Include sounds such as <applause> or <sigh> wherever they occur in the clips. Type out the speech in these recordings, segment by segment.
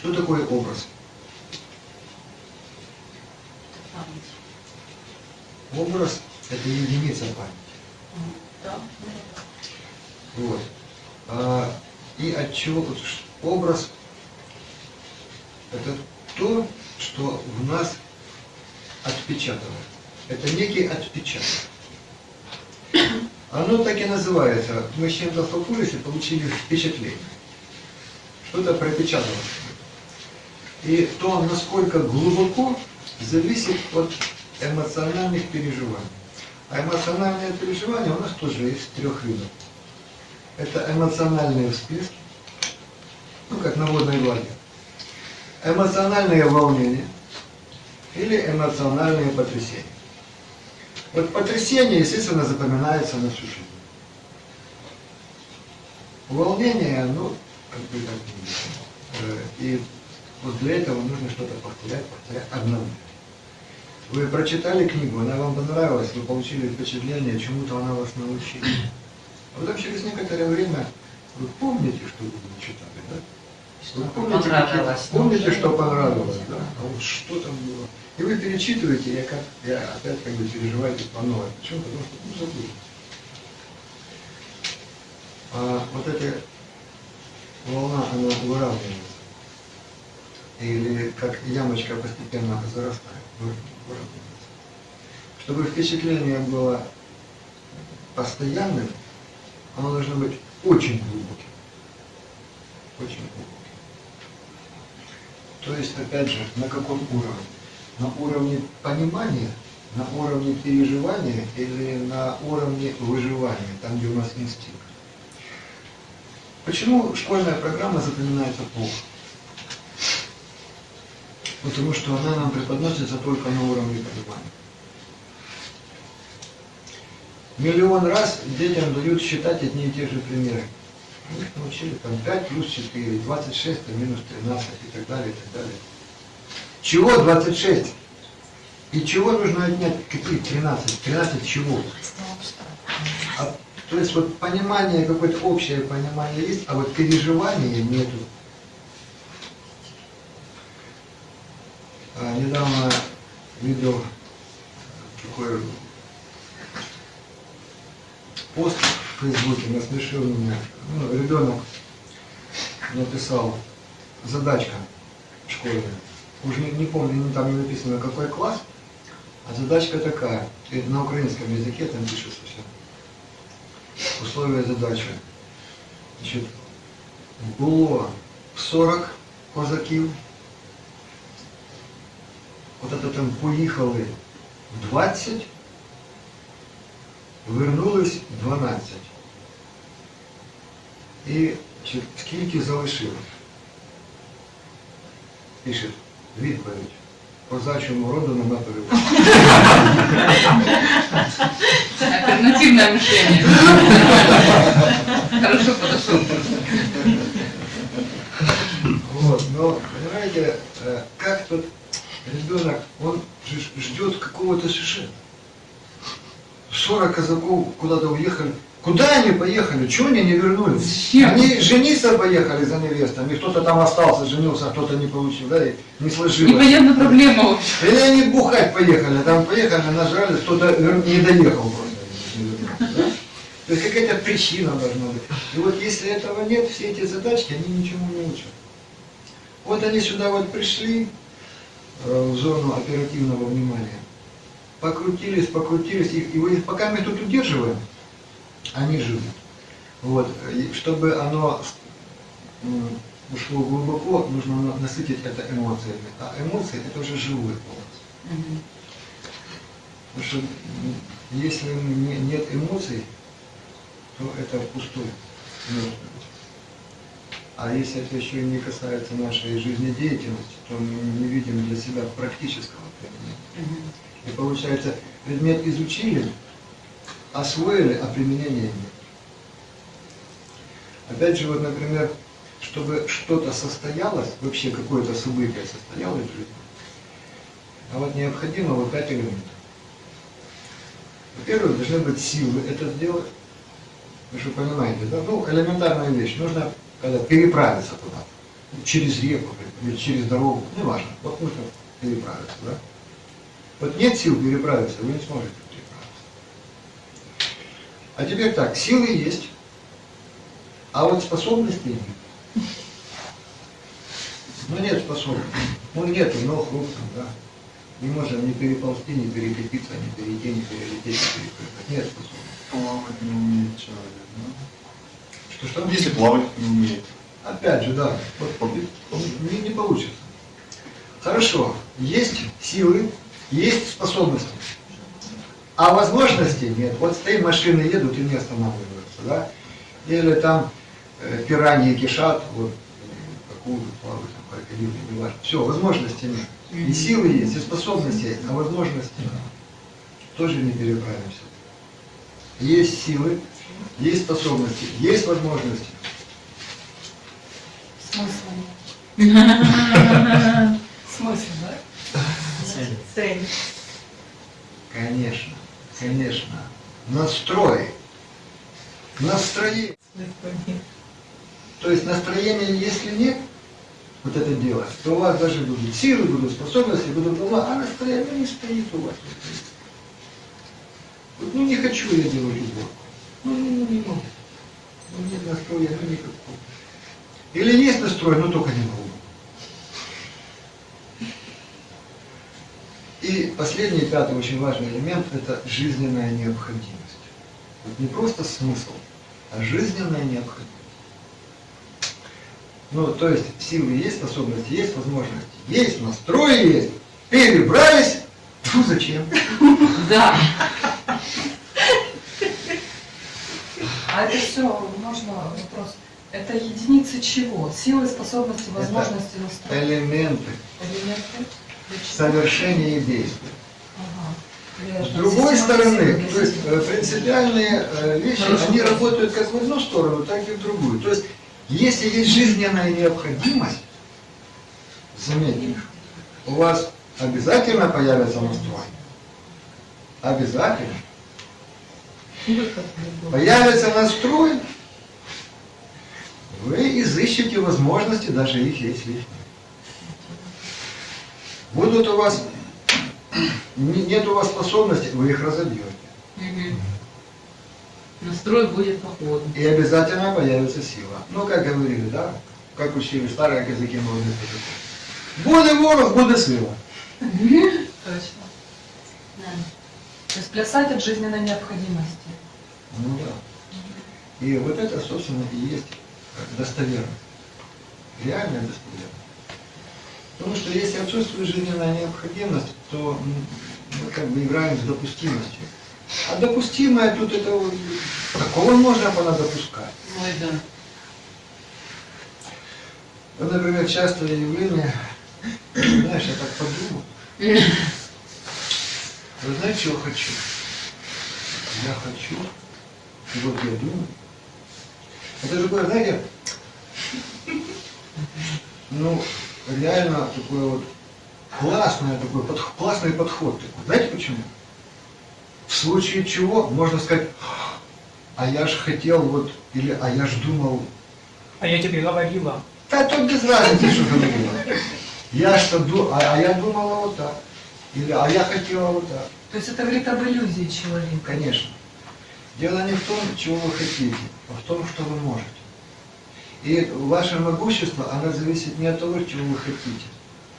Что такое образ? Образ – это единица памяти. Да. Вот. А, и от чего образ – это то, что в нас отпечатано. Это некий отпечаток. Оно так и называется. Мы с чем-то столкнулись и получили впечатление. Что-то пропечаталось. И то, насколько глубоко, зависит от эмоциональных переживаний. А эмоциональные переживания у нас тоже есть трех видов. Это эмоциональные всплески, ну как на водной глади, эмоциональные волнения или эмоциональные потрясения. Вот потрясение, естественно, запоминается на всю жизнь. Волнение, ну, как бы И вот для этого нужно что-то повторять, повторять одному. Вы прочитали книгу, она вам понравилась, вы получили впечатление, чему-то она вас научила. А потом через некоторое время вы помните, что вы читали, да? Вы помните, понравилось, помните, что понравилось, да? А вот что там было? И вы перечитываете, я, как, я опять как бы переживаете по новой. Почему? Потому что ну, забыли. А вот эта волна, она выравнивается. Как ямочка постепенно зарастает. Чтобы впечатление было постоянным, оно должно быть очень глубоким. Очень глубоким. То есть, опять же, на каком уровне? На уровне понимания, на уровне переживания или на уровне выживания, там, где у нас инстинкт. Почему школьная программа запоминается плохо? Потому что она нам преподносится только на уровне понимания. Миллион раз детям дают считать одни и те же примеры. Мы их научили там 5 плюс 4, 26 а минус 13 и так далее, и так далее. Чего 26? И чего нужно отнять? Какие 13? 13 чего? А, то есть вот понимание, какое-то общее понимание есть, а вот переживания нету. Недавно видел такой пост в Фейсбуке, насмешил меня. Ну, ребенок написал задачка школьная. Уже не, не помню, там не написано какой класс, а задачка такая. И на украинском языке там пишется все. Условия задачи. Значит, було 40 козаків. От это там поїхали в 20, вернулись 12. І чи- скільки залишилось? Пише, відповідь. Козачому роду нема переводу. Альтернативное мышление. Хорошо подошел. Вот, но, понимаете, э, как тут ребенок, он ждет какого-то сюжета. 40 казаков куда-то уехали. Куда они поехали? Чего они не вернулись? Зачем? Они жениться поехали за невестами, кто-то там остался, женился, а кто-то не получил, да, и не сложилось. Непонятна проблема вообще. Или они бухать поехали, там поехали, нажрались, кто-то вер- не доехал просто. да? То есть какая-то причина должна быть. И вот если этого нет, все эти задачки, они ничему не учат. Вот они сюда вот пришли, э, в зону оперативного внимания, покрутились, покрутились, и, и пока мы тут удерживаем, они живут. Вот, и чтобы оно ушло глубоко, нужно на- насытить это эмоциями. А эмоции это уже живой образ. Потому что если не- нет эмоций, то это пустой. А если это еще не касается нашей жизнедеятельности, то мы не видим для себя практического применения. И получается, предмет изучили, освоили, а применения нет. Опять же, вот, например, чтобы что-то состоялось, вообще какое-то событие состоялось в жизни, а вот необходимо вот пять элементов. Во-первых, должны быть силы это сделать. Вы же понимаете, да? Ну, элементарная вещь. Нужно когда, переправиться куда-то. через реку или через дорогу, неважно, вот нужно переправиться, да? Вот нет сил переправиться, вы не сможете переправиться. А теперь так, силы есть, а вот способностей нет. Ну нет способностей, ну нету ног, рук да. Не можем ни переползти, ни перекатиться, ни перейти, ни перелететь, ни перепрыгнуть. Нет способностей. Плавать не умеет человек, да? Что-что? Если плавать не умеет. Опять же, да, вот не, не получится. Хорошо, есть силы, есть способности, а возможностей нет. Вот стоим, машины едут и не останавливаются, да? Или там э, пираньи кишат, вот, акулы плавают, крокодилы, не важно. Все, возможностей нет. И силы есть, и способности есть, а возможности. Тоже не переправимся. Есть силы, есть способности, есть возможности. Смысл. <laughs> Смысл, да? Цель. Конечно, конечно. Настрой. Настроение. То есть настроения, если нет, вот это дело, то у вас даже будут силы, будут способности, будут ума, а настроение не стоит у вас. Вот, ну не хочу я делать уборку. Не могу. Ну нет настроя, ну никакого. Или есть настрой, но только не могу. И последний, пятый очень важный элемент – это жизненная необходимость. Вот не просто смысл, а жизненная необходимость. Ну, то есть силы есть, способности есть, возможности есть, настрой есть, перебрались, ну зачем? Да. А это все, можно вопрос. Это единицы чего? Силы, способности, возможности, настрой. Элементы Элементы? Для чего? совершения и действия. Ага. С другой стороны, то есть э, принципиальные э, вещи, Хорошо. они работают как в одну сторону, так и в другую. То есть, если есть жизненная необходимость, заметьте, у вас обязательно появится настрой. Обязательно. Появится настрой, вы изыщете возможности, даже их если. Будут у вас, не- нет у вас способностей, вы их разобьете. Настрой будет по ходу. И обязательно появится сила. Ну, как говорили, да? Как учили старые языки молодых языков. Буде ворог, буде сила. Точно. Да. То есть плясать от жизненной необходимости. Ну да. И вот это, собственно, и есть достоверность. Реальная достоверность. Потому что если отсутствует жизненная необходимость, то мы как бы играем с допустимостью. А допустимое тут это вот, такого можно было допускать. Ой, да. Вот, например, частое явление, знаешь, я так подумал, <laughs> вы знаете, чего хочу? Я хочу, вот я думаю. Это такое, знаете, ну, реально такой вот классный такой, под, классный подход такой. Знаете почему? В случае чего можно сказать, а я ж хотел вот, или а я ж думал, А я тебе говорила. да тут без разницы, что говорила. Я что ду, а, а я думала вот так. Или а я хотела вот так. То есть это говорит об иллюзии человека. Конечно. Дело не в том, чего вы хотите, а в том, что вы можете. И ваше могущество, оно зависит не от того, чего вы хотите,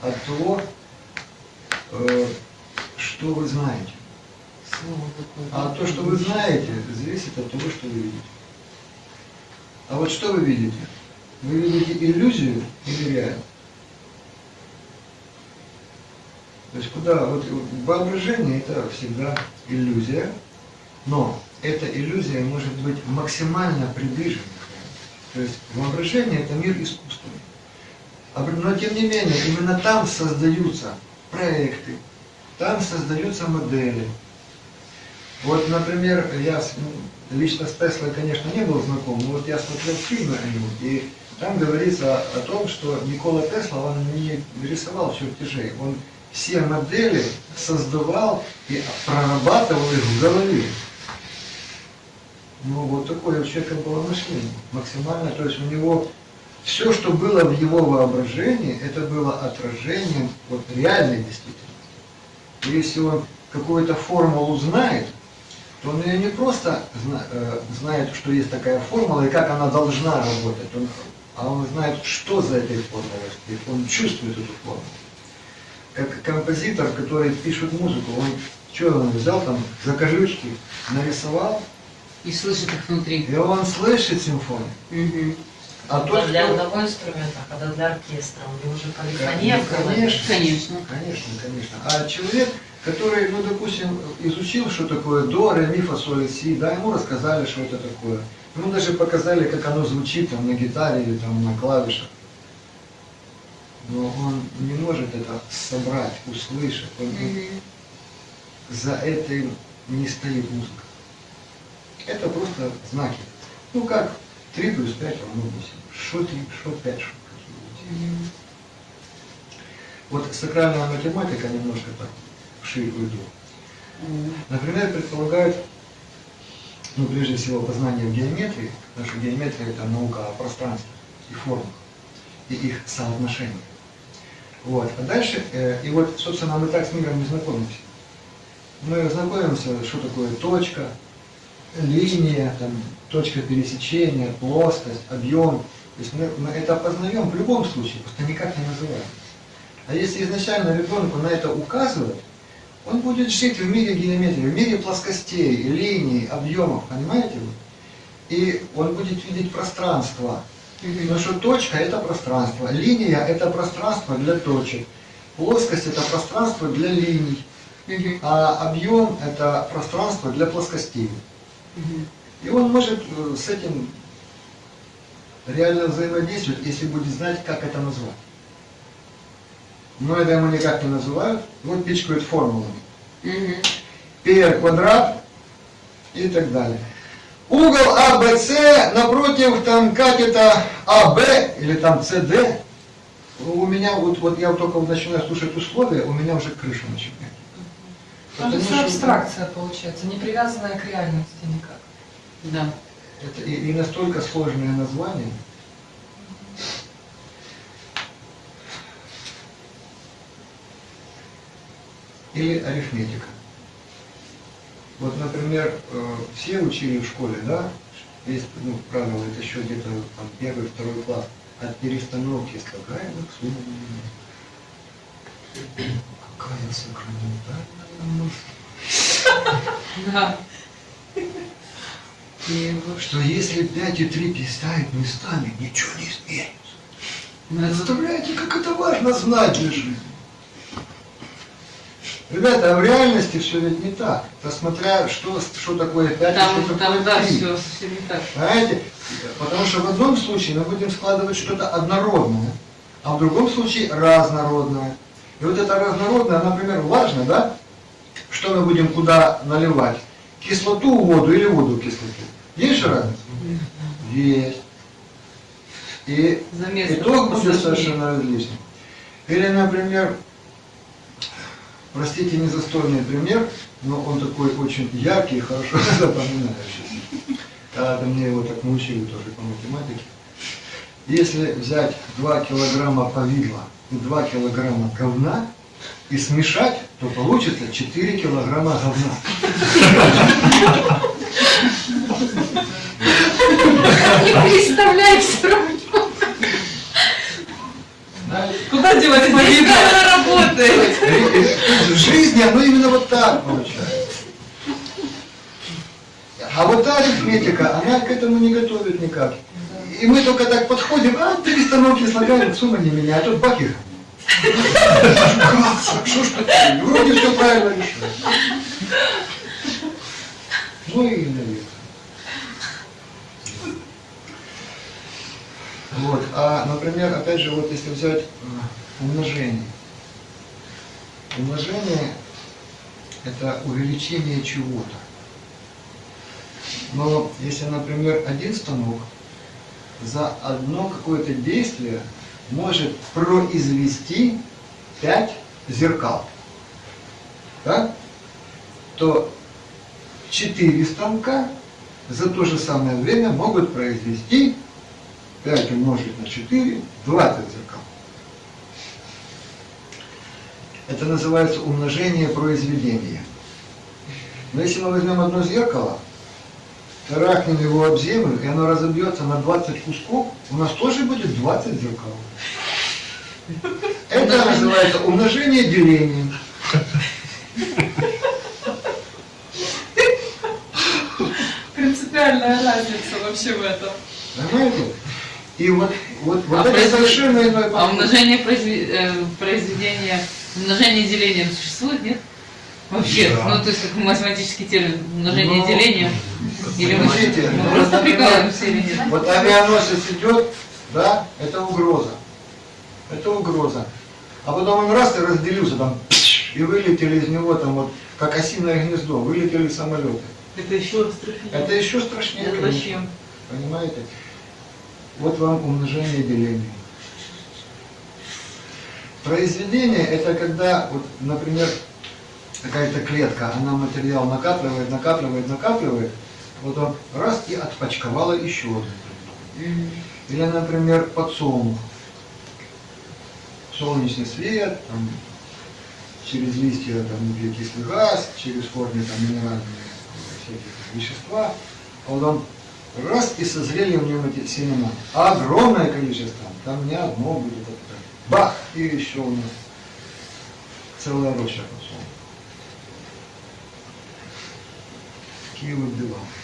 а от того, э, что вы знаете. А то, что вы знаете, зависит от того, что вы видите. А вот что вы видите? Вы видите иллюзию или реальность? То есть куда? Вот воображение это всегда иллюзия, но эта иллюзия может быть максимально приближена. То есть воображение это мир искусственный. А Но тем не менее, именно там создаются проекты, там создаются модели. Вот, например, я ну, лично с Теслой, конечно, не был знаком, но вот я смотрел фильмы о нем, и там говорится о том, что Никола Тесла, он не рисовал чертежей, он все модели создавал и прорабатывал их в голове. Ну, вот такое у человека было мышление, максимально, то есть у него все, что было в его воображении, это было отражением вот реальной действительности. И если он какую-то формулу знает, то он ее не просто зна- э, знает, что есть такая формула и как она должна работать, он- а он знает, что за этой формулой он чувствует эту формулу. Как композитор, который пишет музыку, он что он взял там закажучки, нарисовал, И слышит их внутри. и он слышит симфонию. Мгм. А Это тот, для кто- одного инструмента, а когда для оркестра, у него уже полифония Ну, конечно. Конечно. Конечно, конечно. А человек, который, ну, допустим, изучил, что такое до, ре, ми, фа, соль, си, да, ему рассказали, что это такое. Ему даже показали, как оно звучит там на гитаре или там на клавишах. Но он не может это собрать, услышать. Он- Мгм. за этим не стоит музыка. Это просто знаки. Ну как 3 плюс 5 равно 8. Что 3, что 5, что какие Мгм. Вот сакральная математика немножко так вширь уйду. Например, предполагают, ну, прежде всего, познание в геометрии, потому что геометрия – это наука о пространстве и формах, и их соотношении. Вот. А дальше, э, и вот, собственно, мы так с миром не знакомимся. Мы знакомимся, что такое точка, линия, там, точка пересечения, плоскость, объем. То есть мы, мы это познаем в любом случае, просто никак не называем. А если изначально ребенку на это указывать, он будет жить в мире геометрии, в мире плоскостей, линий, объемов, понимаете? И он будет видеть пространство. Потому что точка – это пространство, линия – это пространство для точек, плоскость – это пространство для линий, а объем – это пространство для плоскостей. И он может э, с этим реально взаимодействовать, если будет знать, как это назвать. Но это ему никак не называют, вот пичкают формулами. Πr квадрат и так далее. Угол АБС напротив там катета АБ или там CD. У меня вот, вот я только начинаю слушать условия, у меня уже крыша начинает. Это Потому все что абстракция получается, не привязанная к реальности никак. Да. Это и, и настолько сложное название. Или арифметика. Вот, например, э, все учили в школе, да, есть ну, правило, это еще где-то там первый, второй класс, от перестановки слагаемых сумма не Какая сакраментальная мысль. Да. И что если 5 и 3 переставить местами, ничего не изменится. Представляете, как это важно знать для жизни? Ребята, а в реальности все ведь не так. Посмотря, что, что такое 5 и Там, что там, такое да, 3. все совсем не так. Понимаете? Потому что в одном случае мы будем складывать что-то однородное, а в другом случае разнородное. И вот это разнородное, например, важно, да? Что мы будем куда наливать? Кислоту в воду или воду в кислоту? Есть же разница? Есть. И Замес итог будет совершенно различный. Или, например, простите, незастольный пример, но он такой очень яркий и хорошо <laughs> запоминающийся. Когда мне его так научили тоже по математике. Если взять 2 килограмма повидла и 2 килограмма говна и смешать, то получится 4 килограмма говна. Не представляй все равно. Куда девать Здесь повидла? камера работает. В жизни оно именно вот так получается. А вот та арифметика, она к этому не готовит никак. И мы только так подходим, а перестановки слагаем, сумма не меня, а тут бах? Что ж такое? Вроде все правильно решил. Ну и наверное. Вот, а, например, опять же, вот если взять э, умножение. Умножение – это увеличение чего-то. Но если, например, один станок за одно какое-то действие может произвести 5 зеркал, да? то 4 станка за то же самое время могут произвести 5 умножить на 4, 20 зеркал. Это называется умножение произведения. Но если мы возьмем одно зеркало, трахнем его об землю, и оно разобьется на 20 кусков, у нас тоже будет 20 зеркал. Это называется умножение делением. Принципиальная разница вообще в этом. Понимаете? И вот, вот, вот А это произвед- совершенно иной А подход. умножение произве- э, произведения, умножение деления существует, нет? Вообще, Да. ну то есть как математический термин, умножение Ну, деления. Или мы, мы просто прикалываемся или нет? Вот авианосец идет, да, это угроза. Это угроза. А потом он раз и разделился там, и вылетели из него там вот, как осиное гнездо, вылетели самолеты. Это еще страшнее. Это еще страшнее. Это вообще. Понимаете? Вот вам умножение деления. Произведение это когда, вот, например, какая-то клетка, она материал накапливает, накапливает, накапливает, вот он раз и отпочковала еще одну. Или, например, подсолнух. Солнечный свет, там, через листья там, углекислый газ, через корни там, минеральные всякие вещества. А вот он раз и созрели в нем эти семена. Огромное количество, там не одно будет, бах, и еще у нас целая роща подсолнуха. he will do.